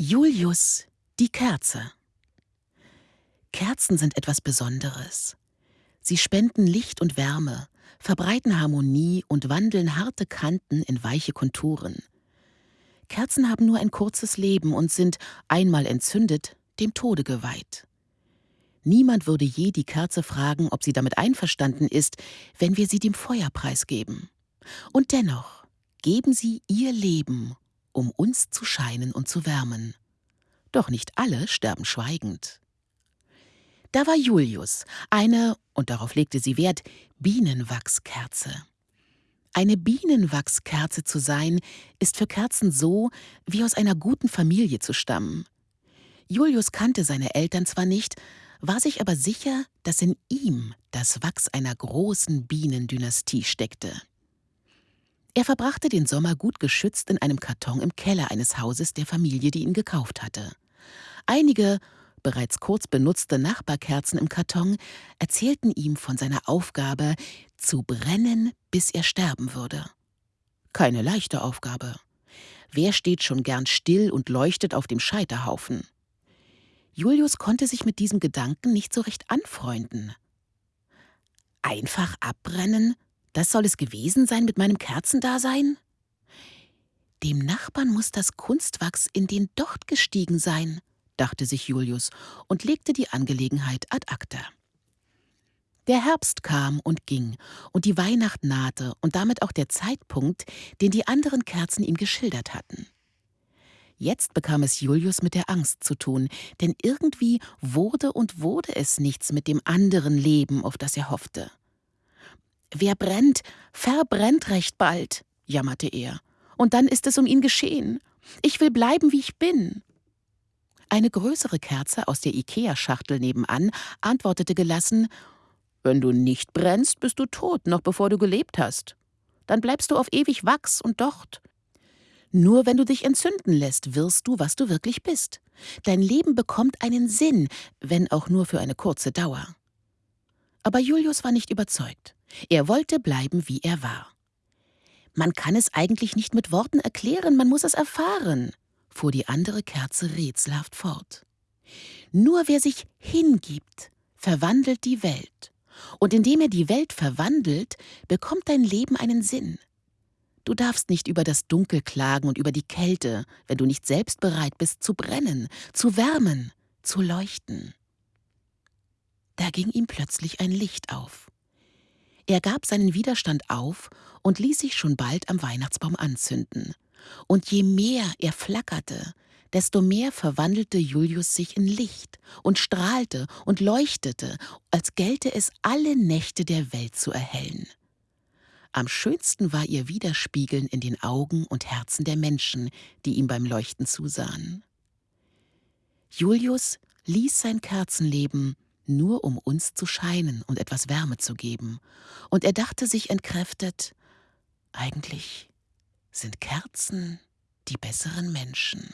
Julius, die Kerze. Kerzen sind etwas Besonderes. Sie spenden Licht und Wärme, verbreiten Harmonie und wandeln harte Kanten in weiche Konturen. Kerzen haben nur ein kurzes Leben und sind, einmal entzündet, dem Tode geweiht. Niemand würde je die Kerze fragen, ob sie damit einverstanden ist, wenn wir sie dem Feuer preisgeben. Und dennoch geben sie ihr Leben, um uns zu scheinen und zu wärmen. Doch nicht alle sterben schweigend. Da war Julius, eine, und darauf legte sie Wert, Bienenwachskerze. Eine Bienenwachskerze zu sein, ist für Kerzen so, wie aus einer guten Familie zu stammen. Julius kannte seine Eltern zwar nicht, war sich aber sicher, dass in ihm das Wachs einer großen Bienendynastie steckte. Er verbrachte den Sommer gut geschützt in einem Karton im Keller eines Hauses der Familie, die ihn gekauft hatte. Einige bereits kurz benutzte Nachbarkerzen im Karton erzählten ihm von seiner Aufgabe, zu brennen, bis er sterben würde. Keine leichte Aufgabe. Wer steht schon gern still und leuchtet auf dem Scheiterhaufen? Julius konnte sich mit diesem Gedanken nicht so recht anfreunden. Einfach abbrennen? Das soll es gewesen sein mit meinem Kerzendasein? Dem Nachbarn muss das Kunstwachs in den Docht gestiegen sein, dachte sich Julius und legte die Angelegenheit ad acta. Der Herbst kam und ging, und die Weihnacht nahte und damit auch der Zeitpunkt, den die anderen Kerzen ihm geschildert hatten. Jetzt bekam es Julius mit der Angst zu tun, denn irgendwie wurde und wurde es nichts mit dem anderen Leben, auf das er hoffte. Wer brennt, verbrennt recht bald, jammerte er, und dann ist es um ihn geschehen. Ich will bleiben, wie ich bin. Eine größere Kerze aus der Ikea-Schachtel nebenan antwortete gelassen wenn du nicht brennst, bist du tot, noch bevor du gelebt hast. Dann bleibst du auf ewig Wachs und Docht. Nur wenn du dich entzünden lässt, wirst du, was du wirklich bist. Dein Leben bekommt einen Sinn, wenn auch nur für eine kurze Dauer. Aber Julius war nicht überzeugt. Er wollte bleiben, wie er war. Man kann es eigentlich nicht mit Worten erklären, man muss es erfahren, fuhr die andere Kerze rätselhaft fort. Nur wer sich hingibt, verwandelt die Welt. Und indem er die Welt verwandelt, bekommt dein Leben einen Sinn. Du darfst nicht über das Dunkel klagen und über die Kälte, wenn du nicht selbst bereit bist zu brennen, zu wärmen, zu leuchten. Da ging ihm plötzlich ein Licht auf. Er gab seinen Widerstand auf und ließ sich schon bald am Weihnachtsbaum anzünden. Und je mehr er flackerte, desto mehr verwandelte Julius sich in Licht und strahlte und leuchtete, als gelte es alle Nächte der Welt zu erhellen. Am schönsten war ihr Widerspiegeln in den Augen und Herzen der Menschen, die ihm beim Leuchten zusahen. Julius ließ sein Kerzenleben nur um uns zu scheinen und etwas Wärme zu geben, und er dachte sich entkräftet, eigentlich sind Kerzen die besseren Menschen.